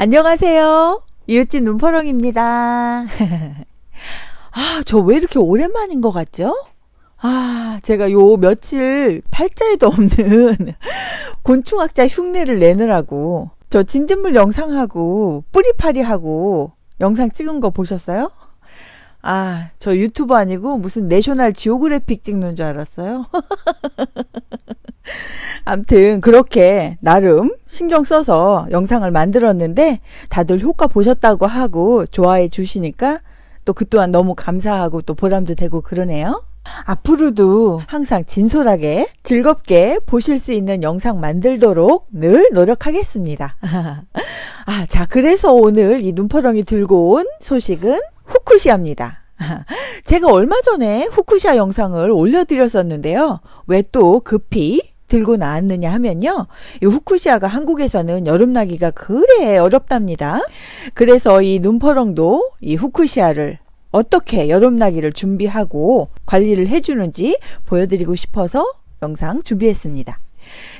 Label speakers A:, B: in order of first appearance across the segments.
A: 안녕하세요. 이웃집 눈퍼렁입니다. 아, 저 왜 이렇게 오랜만인 것 같죠? 아, 제가 요 며칠 팔자에도 없는 곤충학자 흉내를 내느라고 저 진딧물 영상하고 뿌리파리하고 영상 찍은 거 보셨어요? 아, 저 유튜브 아니고 무슨 내셔널 지오그래픽 찍는 줄 알았어요. 암튼 그렇게 나름 신경 써서 영상을 만들었는데 다들 효과 보셨다고 하고 좋아해 주시니까 또 그 또한 너무 감사하고 또 보람도 되고 그러네요. 앞으로도 항상 진솔하게 즐겁게 보실 수 있는 영상 만들도록 늘 노력하겠습니다. 아, 자, 그래서 오늘 이 눈퍼렁이 들고 온 소식은 후쿠시아입니다. 제가 얼마 전에 후쿠시아 영상을 올려드렸었는데요. 왜 또 급히 들고 나왔느냐 하면요. 이 후쿠시아가 한국에서는 여름나기가 그래 어렵답니다. 그래서 이 눈퍼렁도 이 후쿠시아를 어떻게 여름나기를 준비하고 관리를 해주는지 보여드리고 싶어서 영상 준비했습니다.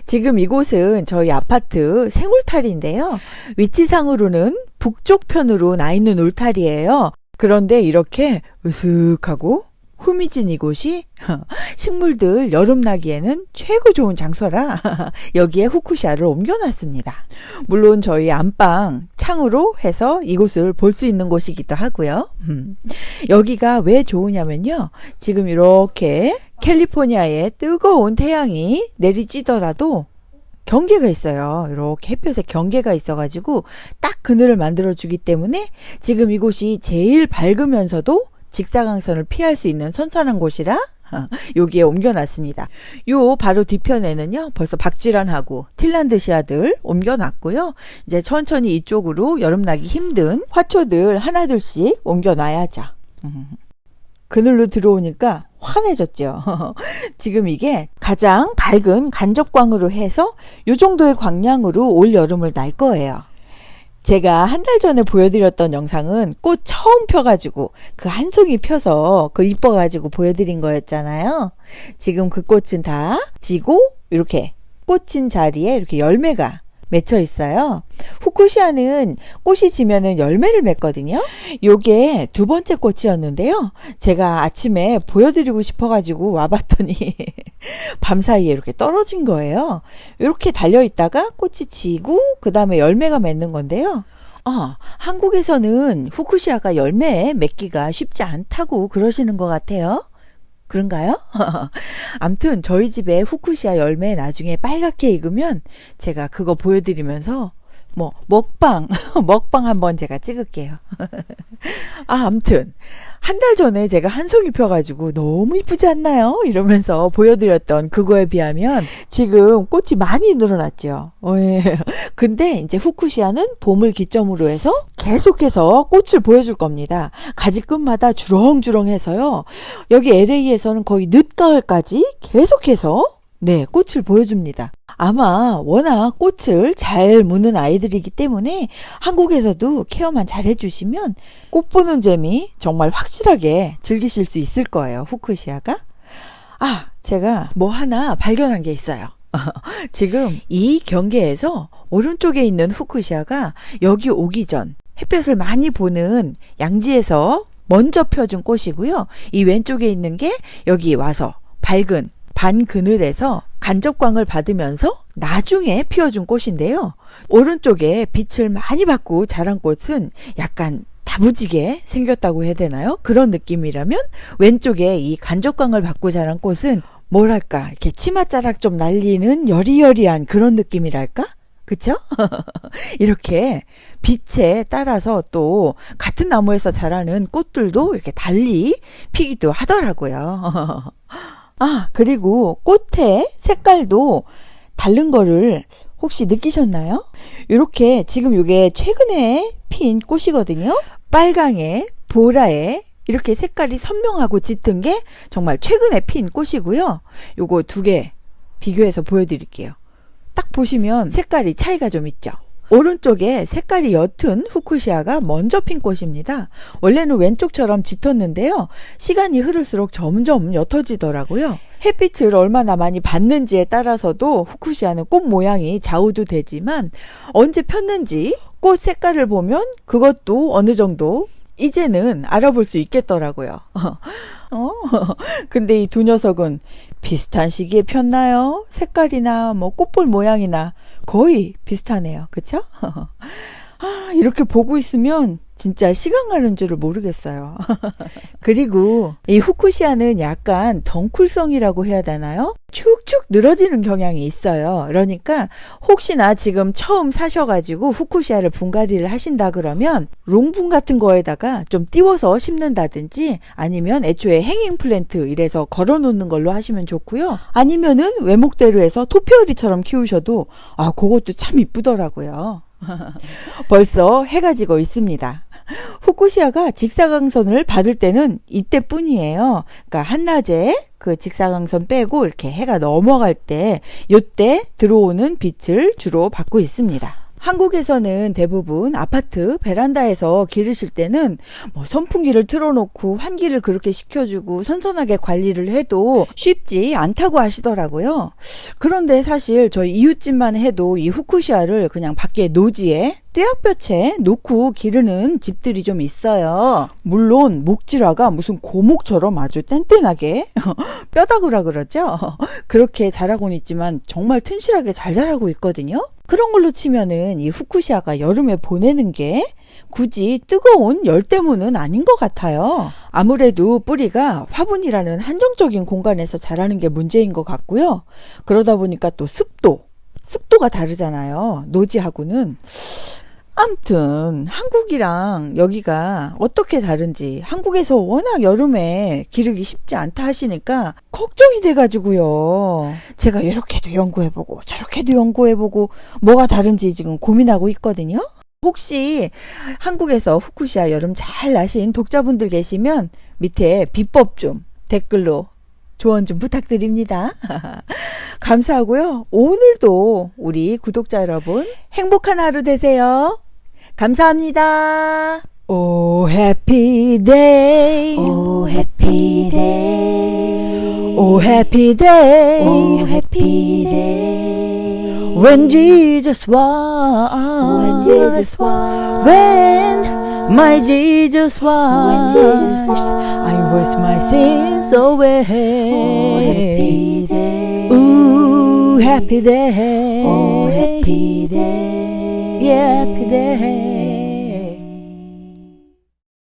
A: 지금 이곳은 저희 아파트 생울타리인데요. 위치상으로는 북쪽 편으로 나 있는 울타리예요. 그런데 이렇게 으슥하고 후미진 이곳이 식물들 여름 나기에는 최고 좋은 장소라 여기에 후쿠시아를 옮겨놨습니다. 물론 저희 안방 창으로 해서 이곳을 볼 수 있는 곳이기도 하고요. 음. 여기가 왜 좋으냐면요. 지금 이렇게 캘리포니아에 뜨거운 태양이 내리쬐더라도 경계가 있어요. 이렇게 햇볕에 경계가 있어가지고 딱 그늘을 만들어 주기 때문에 지금 이곳이 제일 밝으면서도 직사광선을 피할 수 있는 선선한 곳이라 여기에 옮겨놨습니다. 요 바로 뒤편에는요 벌써 박쥐란하고 틸란드시아들 옮겨놨고요. 이제 천천히 이쪽으로 여름 나기 힘든 화초들 하나둘씩 옮겨놔야죠. 그늘로 들어오니까 환해졌죠. 지금 이게 가장 밝은 간접광으로 해서 요 정도의 광량으로 올 여름을 날 거예요. 제가 한 달 전에 보여드렸던 영상은 꽃 처음 펴가지고 그 한 송이 펴서 그 이뻐가지고 보여드린 거였잖아요. 지금 그 꽃은 다 지고 이렇게 꽃인 자리에 이렇게 열매가 맺혀 있어요. 후쿠시아는 꽃이 지면은 열매를 맺거든요. 요게 두 번째 꽃이었는데요. 제가 아침에 보여드리고 싶어가지고 와봤더니 밤 사이에 이렇게 떨어진 거예요. 이렇게 달려 있다가 꽃이 지고 그 다음에 열매가 맺는 건데요. 어, 한국에서는 후쿠시아가 열매 맺기가 쉽지 않다고 그러시는 것 같아요. 그런가요? 암튼 저희 집에 후쿠시아 열매 나중에 빨갛게 익으면 제가 그거 보여드리면서 뭐 먹방 먹방 한번 제가 찍을게요. 아 암튼 한 달 전에 제가 한 송이 펴가지고 너무 이쁘지 않나요? 이러면서 보여드렸던 그거에 비하면 지금 꽃이 많이 늘어났죠. 어, 예. 근데 이제 후쿠시아는 봄을 기점으로 해서 계속해서 꽃을 보여줄 겁니다. 가지 끝마다 주렁주렁해서요. 여기 LA에서는 거의 늦가을까지 계속해서 네, 꽃을 보여줍니다. 아마 워낙 꽃을 잘 무는 아이들이기 때문에 한국에서도 케어만 잘 해주시면 꽃 보는 재미 정말 확실하게 즐기실 수 있을 거예요. 후쿠시아가. 아, 제가 뭐 하나 발견한 게 있어요. 지금 이 경계에서 오른쪽에 있는 후쿠시아가 여기 오기 전 햇볕을 많이 보는 양지에서 먼저 펴준 꽃이고요. 이 왼쪽에 있는 게 여기 와서 밝은 반 그늘에서 간접광을 받으면서 나중에 피워준 꽃인데요. 오른쪽에 빛을 많이 받고 자란 꽃은 약간 다부지게 생겼다고 해야 되나요? 그런 느낌이라면 왼쪽에 이 간접광을 받고 자란 꽃은 뭐랄까 이렇게 치맛자락 좀 날리는 여리여리한 그런 느낌이랄까? 그쵸? 이렇게 빛에 따라서 또 같은 나무에서 자라는 꽃들도 이렇게 달리 피기도 하더라고요. 아, 그리고 꽃의 색깔도 다른 거를 혹시 느끼셨나요? 이렇게 지금 이게 최근에 핀 꽃이거든요. 빨강에 보라에 이렇게 색깔이 선명하고 짙은 게 정말 최근에 핀 꽃이고요. 요거 두 개 비교해서 보여드릴게요. 딱 보시면 색깔이 차이가 좀 있죠. 오른쪽에 색깔이 옅은 후쿠시아가 먼저 핀 꽃입니다. 원래는 왼쪽처럼 짙었는데요. 시간이 흐를수록 점점 옅어지더라고요. 햇빛을 얼마나 많이 받는지에 따라서도 후쿠시아는 꽃 모양이 좌우도 되지만 언제 폈는지 꽃 색깔을 보면 그것도 어느 정도 이제는 알아볼 수 있겠더라고요. 어, 근데 이 두 녀석은 비슷한 시기에 폈나요? 색깔이나 뭐 꽃볼 모양이나 거의 비슷하네요. 그쵸? 아, 이렇게 보고 있으면 진짜 시간 가는 줄을 모르겠어요. 그리고 이 후쿠시아는 약간 덩쿨성이라고 해야 되나요? 축축 늘어지는 경향이 있어요. 그러니까 혹시나 지금 처음 사셔가지고 후쿠시아를 분갈이를 하신다 그러면 롱분 같은 거에다가 좀 띄워서 심는다든지 아니면 애초에 행잉 플랜트 이래서 걸어 놓는 걸로 하시면 좋고요. 아니면은 외목대로 해서 토피어리처럼 키우셔도 아 그것도 참 이쁘더라고요. 벌써 해가 지고 있습니다. 후쿠시아가 직사광선을 받을 때는 이때뿐이에요. 그러니까 한낮에 그 직사광선 빼고 이렇게 해가 넘어갈 때 요때 들어오는 빛을 주로 받고 있습니다. 한국에서는 대부분 아파트 베란다에서 기르실 때는 뭐 선풍기를 틀어놓고 환기를 그렇게 시켜주고 선선하게 관리를 해도 쉽지 않다고 하시더라고요. 그런데 사실 저희 이웃집만 해도 이 후쿠시아를 그냥 밖에 노지에 떼약볕에 놓고 기르는 집들이 좀 있어요. 물론 목질화가 무슨 고목처럼 아주 뗀뗀하게 뼈다구라 그러죠. 그렇게 자라고는 있지만 정말 튼실하게 잘 자라고 있거든요. 그런 걸로 치면은 이 후쿠시아가 여름에 보내는 게 굳이 뜨거운 열대문은 아닌 것 같아요. 아무래도 뿌리가 화분이라는 한정적인 공간에서 자라는 게 문제인 것 같고요. 그러다 보니까 또 습도, 습도가 다르잖아요. 노지하고는. 암튼 한국이랑 여기가 어떻게 다른지 한국에서 워낙 여름에 기르기 쉽지 않다 하시니까 걱정이 돼가지고요. 제가 이렇게도 연구해보고 저렇게도 연구해보고 뭐가 다른지 지금 고민하고 있거든요. 혹시 한국에서 후쿠시아 여름 잘 나신 독자분들 계시면 밑에 비법 좀 댓글로 조언 좀 부탁드립니다. 감사하고요. 오늘도 우리 구독자 여러분 행복한 하루 되세요. 감사합니다.
B: Oh happy
A: day Oh happy day Oh
B: happy day Oh happy day
A: When Jesus washed
B: When Jesus washed
A: When my Jesus
B: When
A: washed
B: Jesus washed
A: He washed my sins away
B: 오 해피 데이
A: Ooh happy day
B: 오 해피 데이
A: Yeah happy day yesterday.